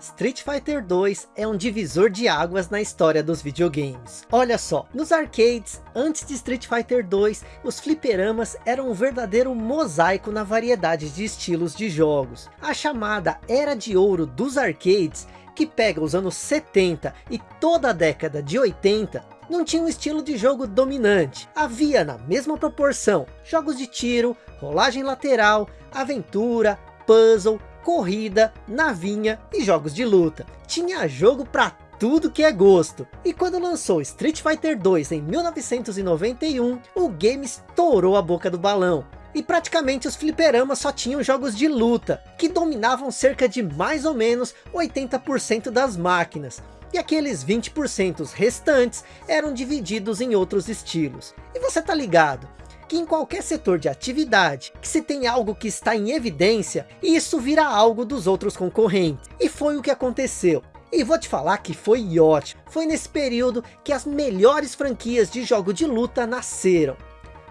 Street Fighter 2 é um divisor de águas na história dos videogames. Olha só, nos arcades, antes de Street Fighter 2, os fliperamas eram um verdadeiro mosaico na variedade de estilos de jogos. A chamada Era de Ouro dos arcades, que pega os anos 70 e toda a década de 80, não tinha um estilo de jogo dominante. Havia na mesma proporção, jogos de tiro, rolagem lateral, aventura, puzzle, corrida, navinha e jogos de luta. Tinha jogo para tudo que é gosto. E quando lançou Street Fighter 2 em 1991, o game estourou a boca do balão. E praticamente os fliperamas só tinham jogos de luta, que dominavam cerca de mais ou menos 80% das máquinas. E aqueles 20% restantes eram divididos em outros estilos. E você tá ligado? Que em qualquer setor de atividade, que se tem algo que está em evidência, isso vira algo dos outros concorrentes. E foi o que aconteceu. E vou te falar que foi ótimo. Foi nesse período que as melhores franquias de jogo de luta nasceram.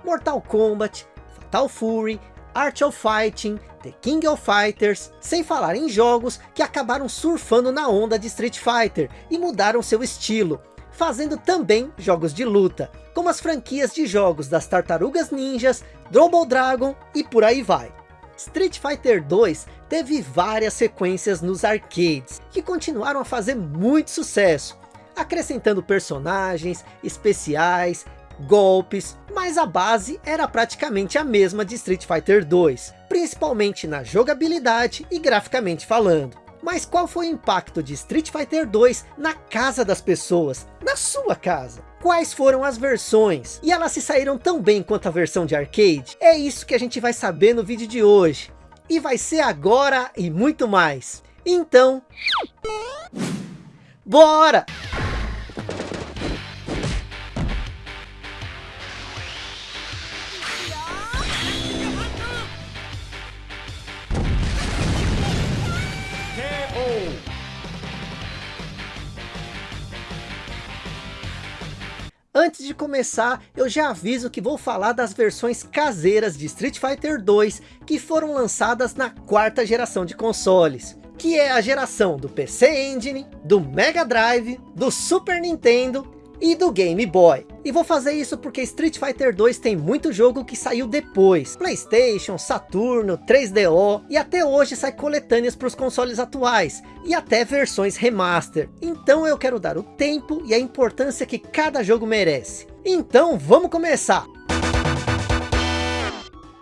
Mortal Kombat, Fatal Fury, Art of Fighting, The King of Fighters, sem falar em jogos que acabaram surfando na onda de Street Fighter e mudaram seu estilo, fazendo também jogos de luta, como as franquias de jogos das Tartarugas Ninjas, Double Dragon e por aí vai. Street Fighter 2 teve várias sequências nos arcades, que continuaram a fazer muito sucesso, acrescentando personagens, especiais, golpes, mas a base era praticamente a mesma de Street Fighter 2, principalmente na jogabilidade e graficamente falando. Mas qual foi o impacto de Street Fighter 2 na casa das pessoas, na sua casa? Quais foram as versões? E elas se saíram tão bem quanto a versão de arcade? É isso que a gente vai saber no vídeo de hoje. E vai ser agora e muito mais. Então... Bora! De começar, eu já aviso que vou falar das versões caseiras de Street Fighter 2 que foram lançadas na quarta geração de consoles. Que é a geração do PC Engine, do Mega Drive, do Super Nintendo e do Game Boy. E vou fazer isso porque Street Fighter 2 tem muito jogo que saiu depois. Playstation, Saturno, 3DO e até hoje sai coletâneas para os consoles atuais. E até versões remaster. Então eu quero dar o tempo e a importância que cada jogo merece. Então vamos começar!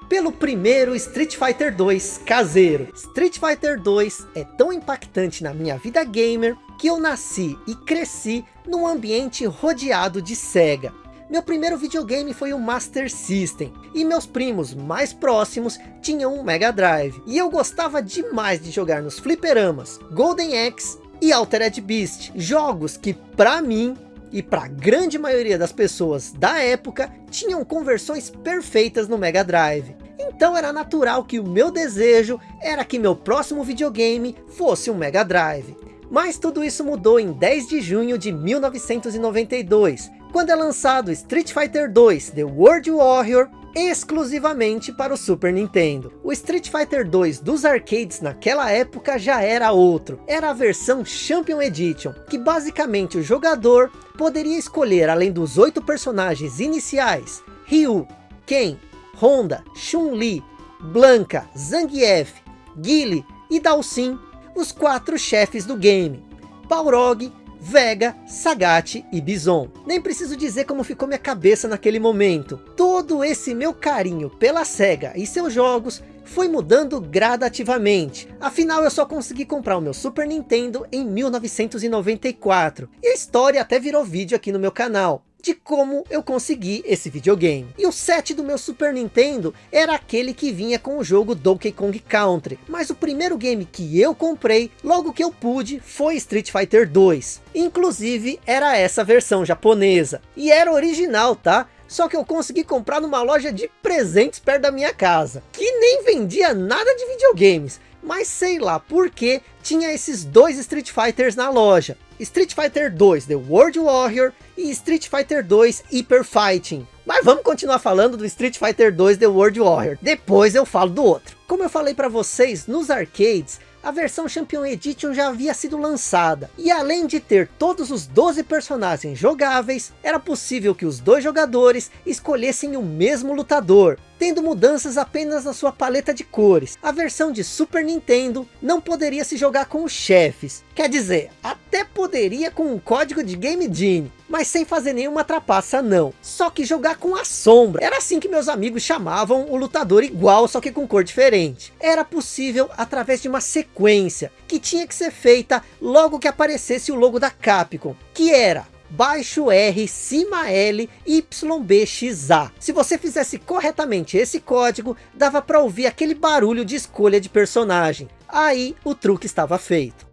Pelo primeiro Street Fighter 2 caseiro. Street Fighter 2 é tão impactante na minha vida gamer que eu nasci e cresci num ambiente rodeado de Sega. Meu primeiro videogame foi o Master System, e meus primos mais próximos tinham um Mega Drive. E eu gostava demais de jogar nos fliperamas, Golden Axe e Altered Beast, jogos que para mim e para a grande maioria das pessoas da época, tinham conversões perfeitas no Mega Drive. Então era natural que o meu desejo era que meu próximo videogame fosse um Mega Drive. Mas tudo isso mudou em 10 de junho de 1992, quando é lançado Street Fighter 2 The World Warrior exclusivamente para o Super Nintendo. O Street Fighter 2 dos arcades naquela época já era outro. Era a versão Champion Edition, que basicamente o jogador poderia escolher além dos oito personagens iniciais, Ryu, Ken, Honda, Chun-Li, Blanca, Zangief, Guile e Dalsin os quatro chefes do game, Balrog, Vega, Sagat e Bison. Nem preciso dizer como ficou minha cabeça naquele momento. Todo esse meu carinho pela SEGA e seus jogos foi mudando gradativamente. Afinal, eu só consegui comprar o meu Super Nintendo em 1994. E a história até virou vídeo aqui no meu canal de como eu consegui esse videogame. E o set do meu Super Nintendo era aquele que vinha com o jogo Donkey Kong Country. Mas o primeiro game que eu comprei, logo que eu pude, foi Street Fighter 2. Inclusive, era essa versão japonesa. E era original, tá? Só que eu consegui comprar numa loja de presentes perto da minha casa. Que nem vendia nada de videogames. Mas sei lá por que tinha esses dois Street Fighters na loja. Street Fighter 2 The World Warrior e Street Fighter 2 Hyper Fighting. Mas vamos continuar falando do Street Fighter 2 The World Warrior. Depois eu falo do outro. Como eu falei para vocês, nos arcades, a versão Champion Edition já havia sido lançada. E além de ter todos os 12 personagens jogáveis, era possível que os dois jogadores escolhessem o mesmo lutador, tendo mudanças apenas na sua paleta de cores. A versão de Super Nintendo não poderia se jogar com os chefes. Quer dizer, até poderia com um código de Game Genie, mas sem fazer nenhuma trapaça não. Só que jogar com a sombra. Era assim que meus amigos chamavam o lutador igual, só que com cor diferente. Era possível através de uma sequência, que tinha que ser feita logo que aparecesse o logo da Capcom, que era baixo R, cima L, YBXA. Se você fizesse corretamente esse código, dava para ouvir aquele barulho de escolha de personagem. Aí o truque estava feito.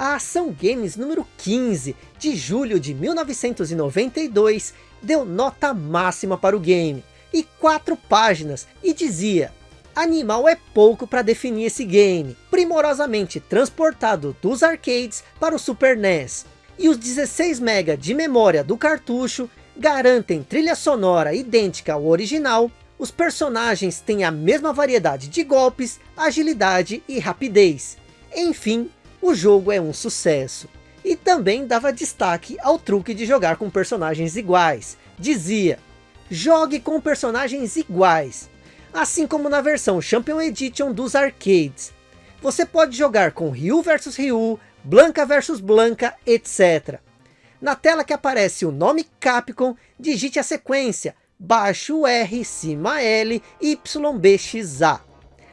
A Ação Games número 15, de julho de 1992, deu nota máxima para o game, e quatro páginas, e dizia Animal é pouco para definir esse game, primorosamente transportado dos arcades para o Super NES. E os 16 MB de memória do cartucho garantem trilha sonora idêntica ao original, os personagens têm a mesma variedade de golpes, agilidade e rapidez. Enfim, o jogo é um sucesso. E também dava destaque ao truque de jogar com personagens iguais. Dizia, jogue com personagens iguais assim como na versão Champion Edition dos arcades. Você pode jogar com Ryu vs Ryu, Blanca vs Blanca, etc. Na tela que aparece o nome Capcom, digite a sequência, baixo R, cima L, YBXA.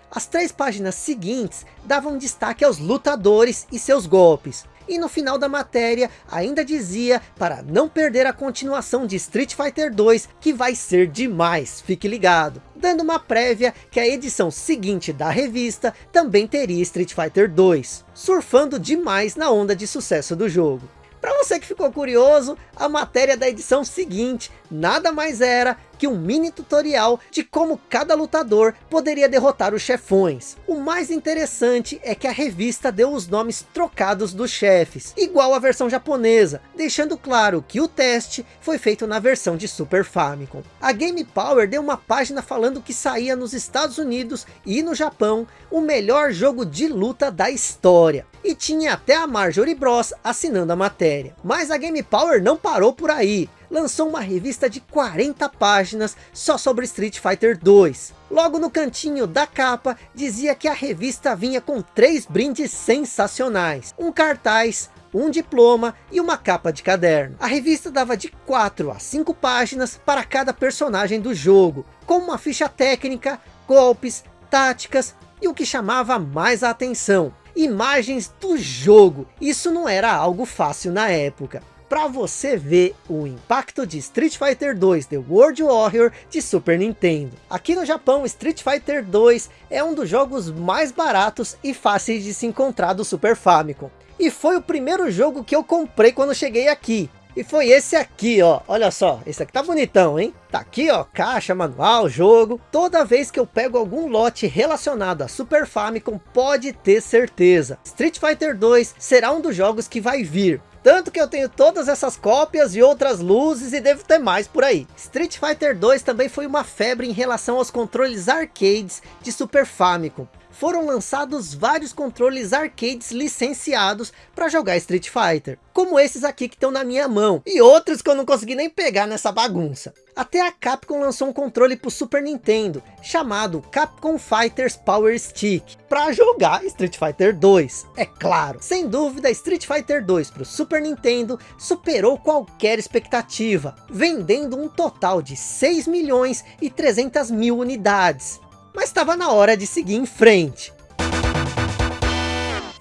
As três páginas seguintes davam destaque aos lutadores e seus golpes. E no final da matéria ainda dizia para não perder a continuação de Street Fighter 2 que vai ser demais, fique ligado. Dando uma prévia que a edição seguinte da revista também teria Street Fighter 2, surfando demais na onda de sucesso do jogo. Para você que ficou curioso, a matéria da edição seguinte nada mais era que um mini tutorial de como cada lutador poderia derrotar os chefões. O mais interessante é que a revista deu os nomes trocados dos chefes, igual a versão japonesa, deixando claro que o teste foi feito na versão de Super Famicom. A Game Power deu uma página falando que saía nos Estados Unidos e no Japão o melhor jogo de luta da história. E tinha até a Marjorie Bros assinando a matéria. Mas a Game Power não parou por aí lançou uma revista de 40 páginas só sobre Street Fighter 2. Logo no cantinho da capa, dizia que a revista vinha com três brindes sensacionais. Um cartaz, um diploma e uma capa de caderno. A revista dava de 4 a 5 páginas para cada personagem do jogo, com uma ficha técnica, golpes, táticas e o que chamava mais a atenção, imagens do jogo. Isso não era algo fácil na época para você ver o impacto de Street Fighter 2 The World Warrior de Super Nintendo. Aqui no Japão, Street Fighter 2 é um dos jogos mais baratos e fáceis de se encontrar do Super Famicom. E foi o primeiro jogo que eu comprei quando cheguei aqui. E foi esse aqui, ó. Olha só, esse aqui tá bonitão, hein? Tá aqui, ó, caixa, manual, jogo. Toda vez que eu pego algum lote relacionado a Super Famicom, pode ter certeza. Street Fighter 2 será um dos jogos que vai vir. Tanto que eu tenho todas essas cópias e outras luzes e devo ter mais por aí. Street Fighter 2 também foi uma febre em relação aos controles arcades de Super Famicom. Foram lançados vários controles arcades licenciados para jogar Street Fighter. Como esses aqui que estão na minha mão. E outros que eu não consegui nem pegar nessa bagunça. Até a Capcom lançou um controle para o Super Nintendo, chamado Capcom Fighters Power Stick, para jogar Street Fighter 2, é claro. Sem dúvida, Street Fighter 2 para o Super Nintendo superou qualquer expectativa, vendendo um total de 6 milhões e 300 mil unidades. Mas estava na hora de seguir em frente.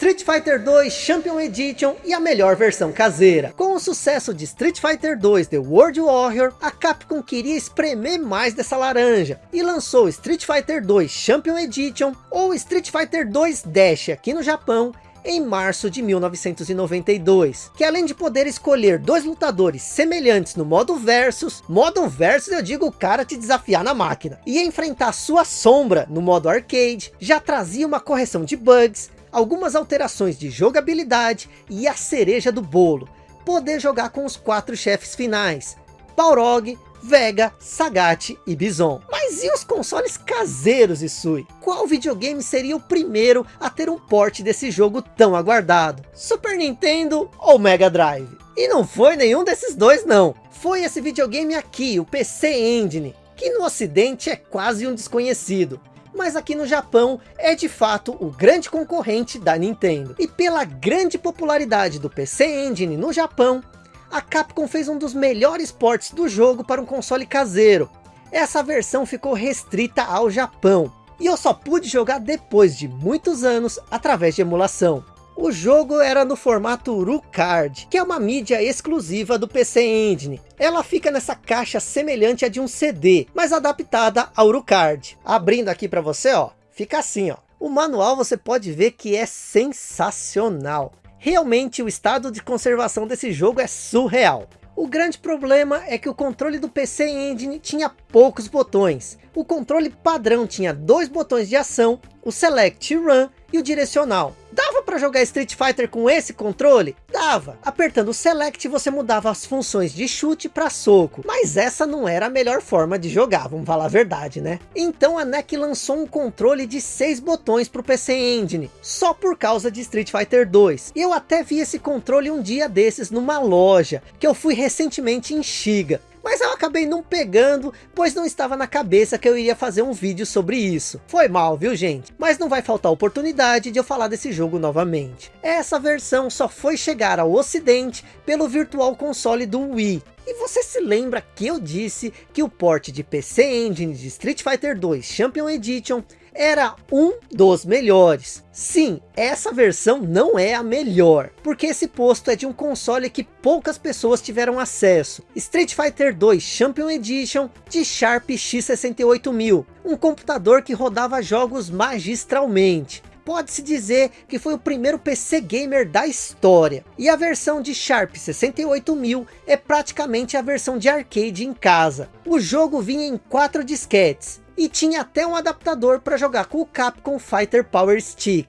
Street Fighter 2 Champion Edition e a melhor versão caseira. Com o sucesso de Street Fighter 2 The World Warrior, a Capcom queria espremer mais dessa laranja e lançou Street Fighter 2 Champion Edition ou Street Fighter 2 Dash aqui no Japão em março de 1992, que além de poder escolher dois lutadores semelhantes no modo versus, modo versus eu digo o cara te desafiar na máquina, e enfrentar sua sombra no modo arcade, já trazia uma correção de bugs, algumas alterações de jogabilidade e a cereja do bolo, poder jogar com os quatro chefes finais, Balrog, Vega, Sagat e Bison. Mas e os consoles caseiros, Isui? Qual videogame seria o primeiro a ter um porte desse jogo tão aguardado? Super Nintendo ou Mega Drive? E não foi nenhum desses dois não. Foi esse videogame aqui, o PC Engine, que no ocidente é quase um desconhecido mas aqui no Japão é de fato o grande concorrente da Nintendo. E pela grande popularidade do PC Engine no Japão, a Capcom fez um dos melhores ports do jogo para um console caseiro. Essa versão ficou restrita ao Japão, e eu só pude jogar depois de muitos anos através de emulação. O jogo era no formato UruCard, que é uma mídia exclusiva do PC Engine. Ela fica nessa caixa semelhante a de um CD, mas adaptada ao UruCard. Abrindo aqui para você, ó, fica assim, ó. O manual você pode ver que é sensacional. Realmente o estado de conservação desse jogo é surreal. O grande problema é que o controle do PC Engine tinha poucos botões. O controle padrão tinha dois botões de ação, o Select Run e o direcional. Dava para jogar Street Fighter com esse controle? Dava. Apertando o Select você mudava as funções de chute para soco. Mas essa não era a melhor forma de jogar, vamos falar a verdade, né? Então a NEC lançou um controle de seis botões para o PC Engine, só por causa de Street Fighter 2. Eu até vi esse controle um dia desses numa loja, que eu fui recentemente em Shiga mas eu acabei não pegando, pois não estava na cabeça que eu iria fazer um vídeo sobre isso. Foi mal, viu gente? Mas não vai faltar oportunidade de eu falar desse jogo novamente. Essa versão só foi chegar ao ocidente pelo Virtual Console do Wii, e você se lembra que eu disse que o port de PC Engine de Street Fighter 2 Champion Edition era um dos melhores. Sim, essa versão não é a melhor, porque esse posto é de um console que poucas pessoas tiveram acesso. Street Fighter 2 Champion Edition de Sharp X68000, um computador que rodava jogos magistralmente pode-se dizer que foi o primeiro PC Gamer da história. E a versão de Sharp 68000 é praticamente a versão de arcade em casa. O jogo vinha em quatro disquetes, e tinha até um adaptador para jogar com o Capcom Fighter Power Stick.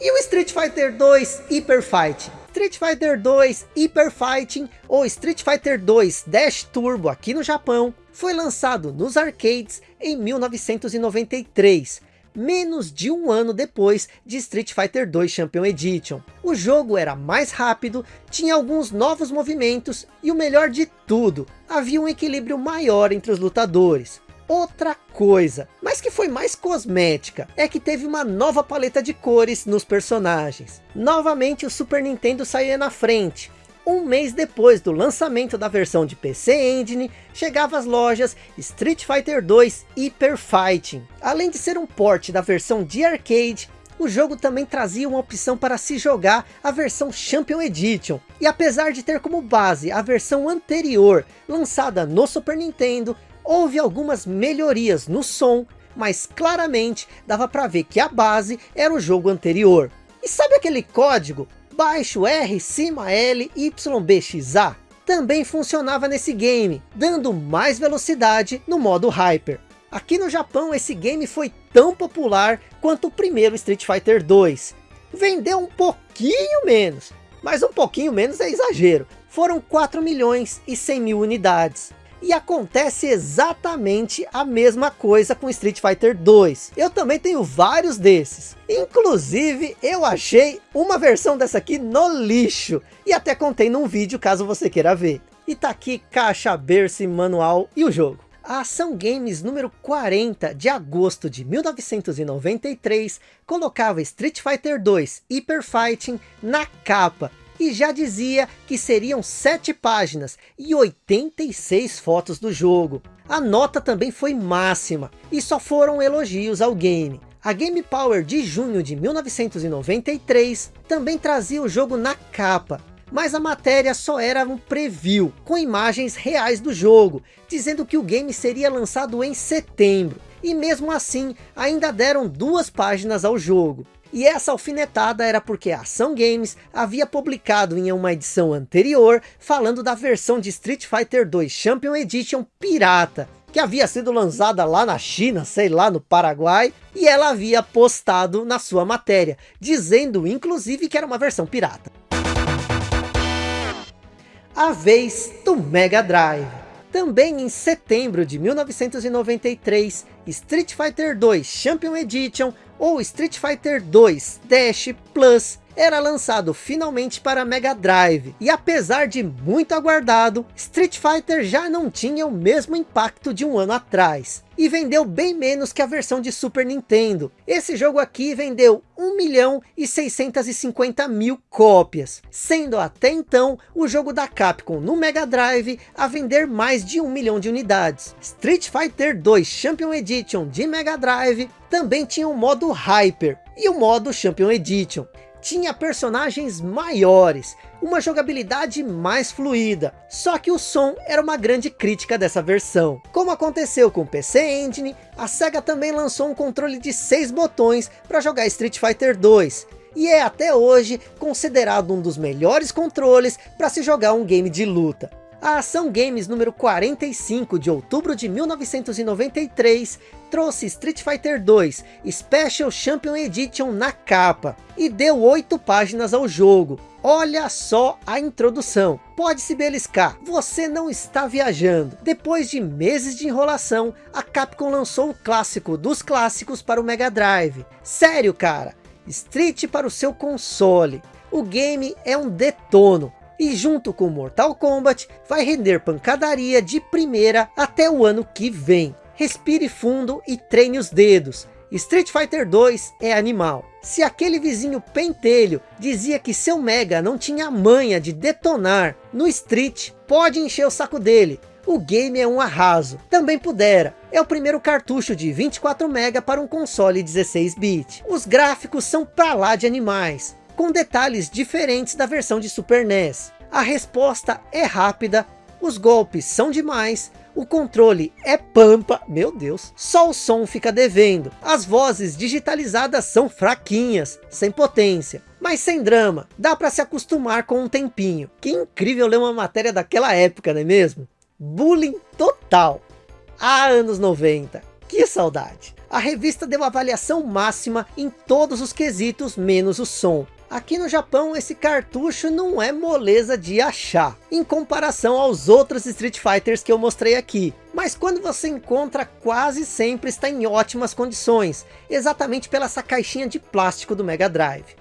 E o Street Fighter 2 Hyper Fighting? Street Fighter 2 Hyper Fighting ou Street Fighter 2 Dash Turbo aqui no Japão foi lançado nos arcades em 1993 menos de um ano depois de Street Fighter 2 Champion Edition. O jogo era mais rápido, tinha alguns novos movimentos e o melhor de tudo, havia um equilíbrio maior entre os lutadores. Outra coisa, mas que foi mais cosmética, é que teve uma nova paleta de cores nos personagens. Novamente o Super Nintendo saía na frente, um mês depois do lançamento da versão de PC Engine, chegava às lojas Street Fighter 2 Hyper Fighting. Além de ser um port da versão de arcade, o jogo também trazia uma opção para se jogar a versão Champion Edition. E apesar de ter como base a versão anterior, lançada no Super Nintendo, houve algumas melhorias no som, mas claramente dava para ver que a base era o jogo anterior. E sabe aquele código baixo R, cima L, YBXA também funcionava nesse game, dando mais velocidade no modo Hyper. Aqui no Japão esse game foi tão popular quanto o primeiro Street Fighter 2. Vendeu um pouquinho menos, mas um pouquinho menos é exagero. Foram 4 milhões e 100 mil unidades. E acontece exatamente a mesma coisa com Street Fighter 2. Eu também tenho vários desses. Inclusive, eu achei uma versão dessa aqui no lixo. E até contei num vídeo, caso você queira ver. E tá aqui caixa, berço, manual e o jogo. A Ação Games número 40 de agosto de 1993 colocava Street Fighter 2 Hyper Fighting na capa e já dizia que seriam 7 páginas e 86 fotos do jogo. A nota também foi máxima e só foram elogios ao game. A Game Power de junho de 1993 também trazia o jogo na capa, mas a matéria só era um preview, com imagens reais do jogo, dizendo que o game seria lançado em setembro. E mesmo assim, ainda deram duas páginas ao jogo. E essa alfinetada era porque a Ação Games havia publicado em uma edição anterior, falando da versão de Street Fighter 2 Champion Edition pirata, que havia sido lançada lá na China, sei lá, no Paraguai, e ela havia postado na sua matéria, dizendo inclusive que era uma versão pirata. a vez do Mega Drive. Também em setembro de 1993, Street Fighter 2 Champion Edition ou Street Fighter 2 Dash Plus era lançado finalmente para Mega Drive. E apesar de muito aguardado, Street Fighter já não tinha o mesmo impacto de um ano atrás. E vendeu bem menos que a versão de Super Nintendo. Esse jogo aqui vendeu 1 milhão e 650 mil cópias. Sendo até então o jogo da Capcom no Mega Drive a vender mais de 1 milhão de unidades. Street Fighter 2 Champion Edition de Mega Drive também tinha o modo Hyper e o modo Champion Edition tinha personagens maiores, uma jogabilidade mais fluida. Só que o som era uma grande crítica dessa versão. Como aconteceu com o PC Engine, a SEGA também lançou um controle de 6 botões para jogar Street Fighter 2. E é até hoje considerado um dos melhores controles para se jogar um game de luta. A Ação Games número 45 de outubro de 1993 trouxe Street Fighter 2 Special Champion Edition na capa e deu 8 páginas ao jogo. Olha só a introdução. Pode se beliscar, você não está viajando. Depois de meses de enrolação, a Capcom lançou o clássico dos clássicos para o Mega Drive. Sério cara, Street para o seu console. O game é um detono e junto com Mortal Kombat vai render pancadaria de primeira até o ano que vem. Respire fundo e treine os dedos. Street Fighter 2 é animal. Se aquele vizinho pentelho dizia que seu Mega não tinha manha de detonar no Street, pode encher o saco dele. O game é um arraso. Também pudera. É o primeiro cartucho de 24 MB para um console 16-bit. Os gráficos são pra lá de animais com detalhes diferentes da versão de Super NES. A resposta é rápida, os golpes são demais, o controle é pampa, meu Deus, só o som fica devendo, as vozes digitalizadas são fraquinhas, sem potência, mas sem drama, dá para se acostumar com um tempinho. Que incrível ler uma matéria daquela época, não é mesmo? Bullying total. Há anos 90, que saudade. A revista deu avaliação máxima em todos os quesitos, menos o som. Aqui no Japão esse cartucho não é moleza de achar, em comparação aos outros Street Fighters que eu mostrei aqui. Mas quando você encontra, quase sempre está em ótimas condições, exatamente pela essa caixinha de plástico do Mega Drive.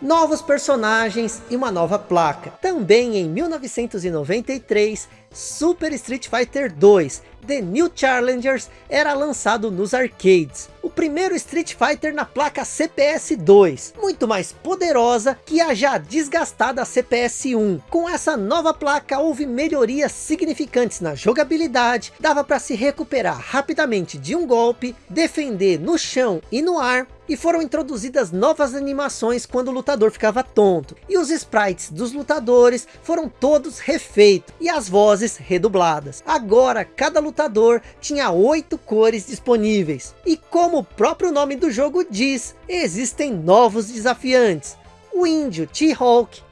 Novos personagens e uma nova placa. Também em 1993, Super Street Fighter 2 The New Challengers era lançado nos arcades. O primeiro Street Fighter na placa CPS 2, muito mais poderosa que a já desgastada CPS 1. Com essa nova placa houve melhorias significantes na jogabilidade, dava para se recuperar rapidamente de um golpe, defender no chão e no ar, e foram introduzidas novas animações quando o lutador ficava tonto. E os sprites dos lutadores foram todos refeitos e as vozes redubladas. Agora cada lutador tinha oito cores disponíveis. E como o próprio nome do jogo diz, existem novos desafiantes. O índio T-Hawk,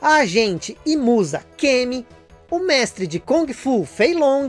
a agente e musa Kemi, o mestre de Kung Fu Fei Long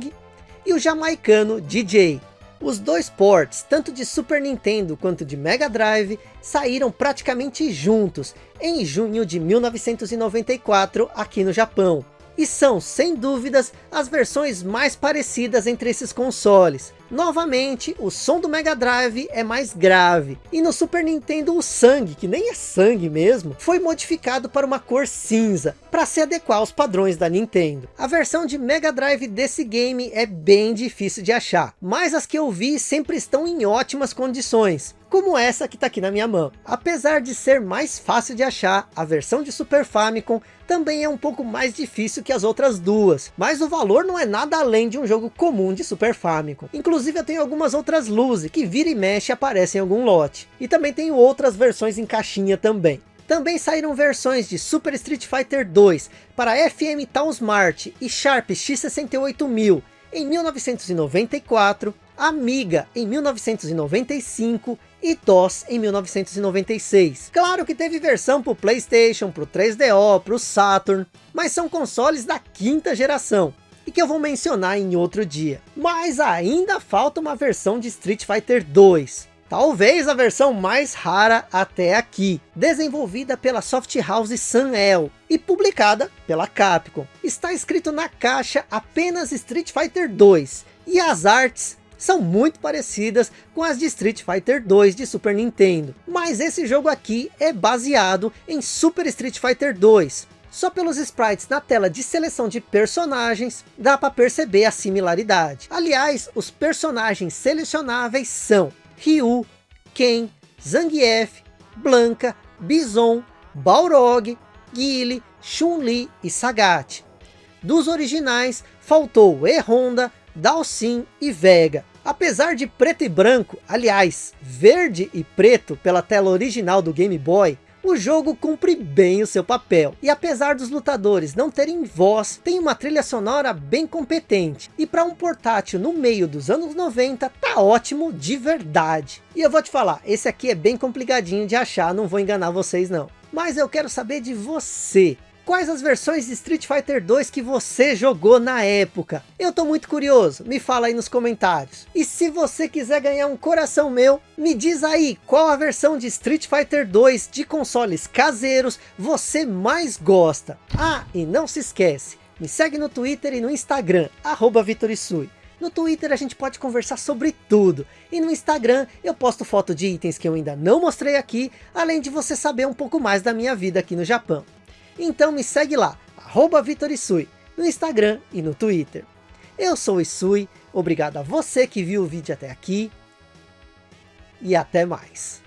e o jamaicano DJ. Os dois ports, tanto de Super Nintendo quanto de Mega Drive, saíram praticamente juntos em junho de 1994 aqui no Japão e são, sem dúvidas, as versões mais parecidas entre esses consoles. Novamente, o som do Mega Drive é mais grave, e no Super Nintendo o sangue, que nem é sangue mesmo, foi modificado para uma cor cinza, para se adequar aos padrões da Nintendo. A versão de Mega Drive desse game é bem difícil de achar, mas as que eu vi sempre estão em ótimas condições como essa que está aqui na minha mão. Apesar de ser mais fácil de achar, a versão de Super Famicom também é um pouco mais difícil que as outras duas, mas o valor não é nada além de um jogo comum de Super Famicom. Inclusive eu tenho algumas outras luzes que vira e mexe aparecem em algum lote, e também tenho outras versões em caixinha também. Também saíram versões de Super Street Fighter 2 para FM Town Smart e Sharp X68000 em 1994, Amiga em 1995 e DOS em 1996. Claro que teve versão para o Playstation, para o 3DO, para o Saturn, mas são consoles da quinta geração e que eu vou mencionar em outro dia. Mas ainda falta uma versão de Street Fighter 2. talvez a versão mais rara até aqui, desenvolvida pela Soft House Sun-El e publicada pela Capcom. Está escrito na caixa apenas Street Fighter 2 e as artes são muito parecidas com as de Street Fighter 2 de Super Nintendo. Mas esse jogo aqui é baseado em Super Street Fighter 2. Só pelos sprites na tela de seleção de personagens, dá para perceber a similaridade. Aliás, os personagens selecionáveis são Ryu, Ken, Zangief, Blanca, Bison, Balrog, Guile, Chun-Li e Sagat. Dos originais, faltou E-Honda, Dalsin e Vega. Apesar de preto e branco, aliás, verde e preto pela tela original do Game Boy, o jogo cumpre bem o seu papel. E apesar dos lutadores não terem voz, tem uma trilha sonora bem competente. E para um portátil no meio dos anos 90, tá ótimo de verdade. E eu vou te falar, esse aqui é bem complicadinho de achar, não vou enganar vocês não. Mas eu quero saber de você. Quais as versões de Street Fighter 2 que você jogou na época? Eu tô muito curioso, me fala aí nos comentários. E se você quiser ganhar um coração meu, me diz aí qual a versão de Street Fighter 2 de consoles caseiros você mais gosta. Ah, e não se esquece, me segue no Twitter e no Instagram, arroba. No Twitter a gente pode conversar sobre tudo. E no Instagram eu posto foto de itens que eu ainda não mostrei aqui, além de você saber um pouco mais da minha vida aqui no Japão. Então me segue lá, arroba Vitorisui, no Instagram e no Twitter. Eu sou o Isui, obrigado a você que viu o vídeo até aqui. E até mais.